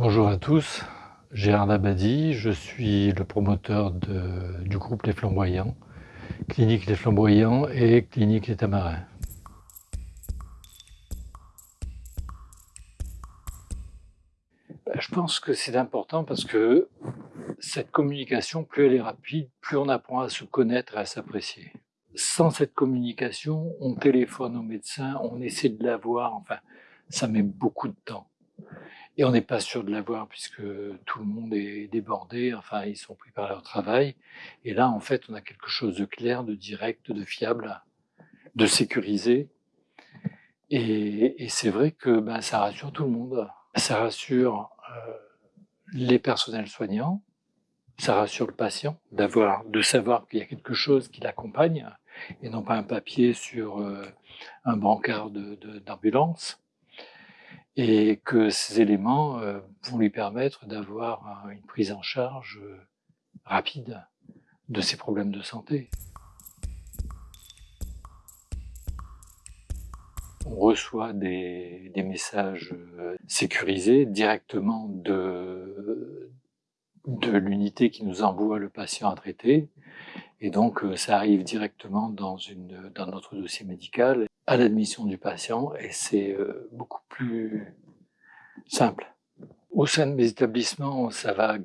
Bonjour à tous, Gérard Abadi, je suis le promoteur du groupe Les Flamboyants, Clinique Les Flamboyants et Clinique Les Tamarins. Ben, je pense que c'est important parce que cette communication, plus elle est rapide, plus on apprend à se connaître et à s'apprécier. Sans cette communication, on téléphone au médecin, on essaie de l'avoir, enfin, ça met beaucoup de temps. Et on n'est pas sûr de l'avoir puisque tout le monde est débordé, enfin ils sont pris par leur travail. Et là, en fait, on a quelque chose de clair, de direct, de fiable, de sécurisé. Et, c'est vrai que ben, ça rassure tout le monde. Ça rassure euh, les personnels soignants, ça rassure le patient d'avoir, de savoir qu'il y a quelque chose qui l'accompagne et non pas un papier sur euh, un brancard d'ambulance. Et que ces éléments euh, vont lui permettre d'avoir une prise en charge euh, rapide de ses problèmes de santé. On reçoit des, messages euh, sécurisés directement de l'unité qui nous envoie le patient à traiter. Et donc, ça arrive directement dans, une, dans notre dossier médical à l'admission du patient et c'est euh, beaucoup plus simple. Au sein de mes établissements, ça va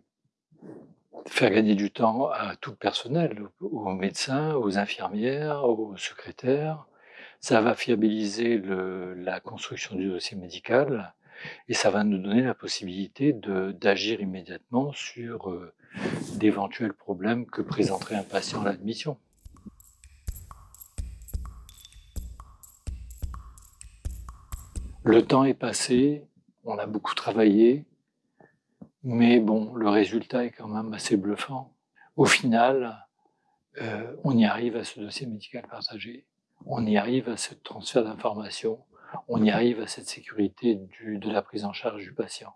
faire gagner du temps à tout le personnel, aux médecins, aux infirmières, aux secrétaires. Ça va fiabiliser le, la construction du dossier médical et ça va nous donner la possibilité d'agir immédiatement sur euh, d'éventuels problèmes que présenterait un patient à l'admission. Le temps est passé, on a beaucoup travaillé, mais bon, le résultat est quand même assez bluffant. Au final, euh, on y arrive à ce dossier médical partagé, on y arrive à ce transfert d'informations, on y arrive à cette sécurité de la prise en charge du patient.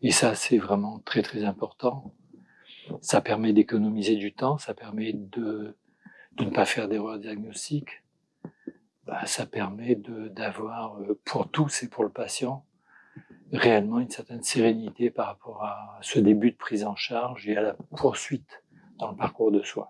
Et ça, c'est vraiment très très important. Ça permet d'économiser du temps, ça permet de, de ne pas faire d'erreurs diagnostiques, bah, ça permet d'avoir, euh, pour tous et pour le patient, réellement une certaine sérénité par rapport à ce début de prise en charge et à la poursuite dans le parcours de soins.